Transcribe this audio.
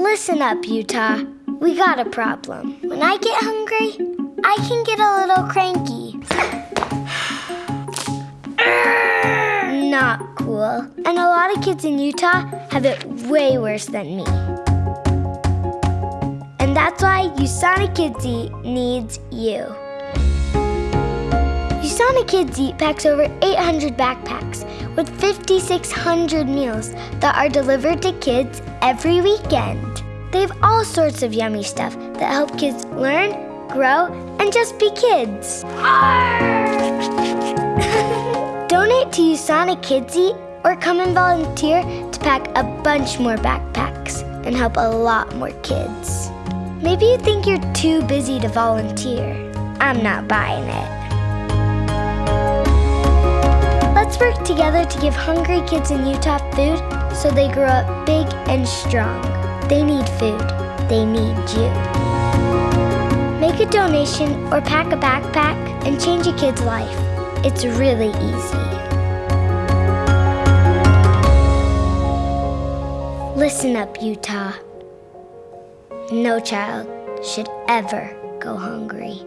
Listen up, Utah. We got a problem. When I get hungry, I can get a little cranky. Not cool. And a lot of kids in Utah have it way worse than me. And that's why USANA Kids Eat needs you. USANA Kids Eat packs over 800 backpacks with 5,600 meals that are delivered to kids every weekend. They have all sorts of yummy stuff that help kids learn, grow, and just be kids. Donate to USANA Kids Eat or come and volunteer to pack a bunch more backpacks and help a lot more kids. Maybe you think you're too busy to volunteer. I'm not buying it. Work together to give hungry kids in Utah food so they grow up big and strong. They need food. They need you. Make a donation or pack a backpack and change a kid's life. It's really easy. Listen up, Utah. No child should ever go hungry.